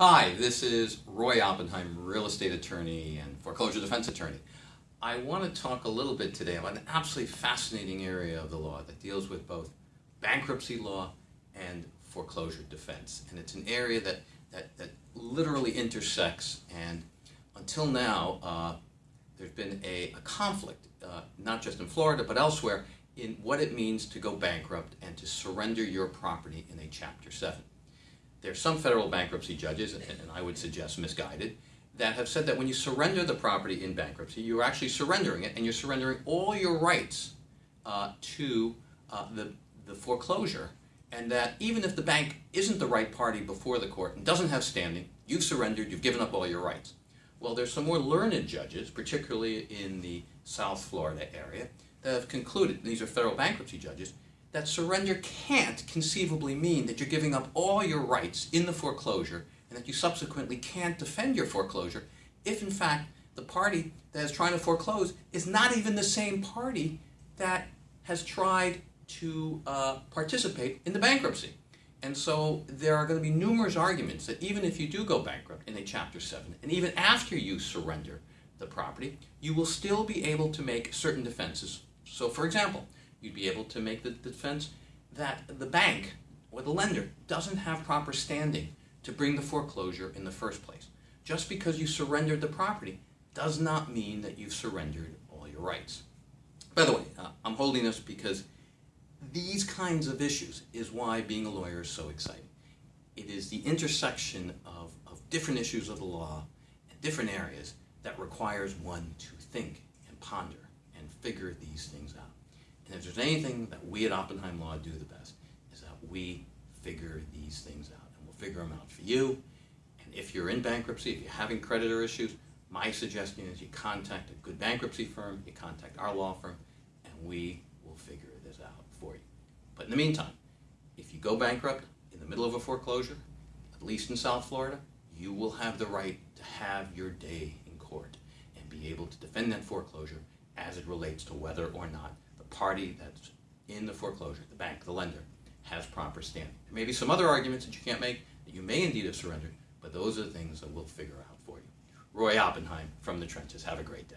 Hi, this is Roy Oppenheim, real estate attorney and foreclosure defense attorney. I want to talk a little bit today about an absolutely fascinating area of the law that deals with both bankruptcy law and foreclosure defense. And it's an area that, that, that literally intersects and until now uh, there's been a, a conflict, uh, not just in Florida but elsewhere, in what it means to go bankrupt and to surrender your property in a Chapter 7 there's some federal bankruptcy judges, and, and I would suggest misguided, that have said that when you surrender the property in bankruptcy, you're actually surrendering it, and you're surrendering all your rights uh, to uh, the, the foreclosure, and that even if the bank isn't the right party before the court and doesn't have standing, you've surrendered, you've given up all your rights. Well, there's some more learned judges, particularly in the South Florida area, that have concluded, these are federal bankruptcy judges, that surrender can't conceivably mean that you're giving up all your rights in the foreclosure and that you subsequently can't defend your foreclosure if in fact the party that is trying to foreclose is not even the same party that has tried to uh, participate in the bankruptcy. And so there are going to be numerous arguments that even if you do go bankrupt in a Chapter 7, and even after you surrender the property, you will still be able to make certain defenses. So for example, you'd be able to make the defense that the bank or the lender doesn't have proper standing to bring the foreclosure in the first place. Just because you surrendered the property does not mean that you've surrendered all your rights. By the way, uh, I'm holding this because these kinds of issues is why being a lawyer is so exciting. It is the intersection of, of different issues of the law and different areas that requires one to think and ponder and figure these things out. And if there's anything that we at Oppenheim Law do the best, is that we figure these things out. And we'll figure them out for you. And if you're in bankruptcy, if you're having creditor issues, my suggestion is you contact a good bankruptcy firm, you contact our law firm, and we will figure this out for you. But in the meantime, if you go bankrupt in the middle of a foreclosure, at least in South Florida, you will have the right to have your day in court and be able to defend that foreclosure as it relates to whether or not party that's in the foreclosure, the bank, the lender, has proper standing. There may be some other arguments that you can't make that you may indeed have surrendered, but those are the things that we'll figure out for you. Roy Oppenheim from the trenches. Have a great day.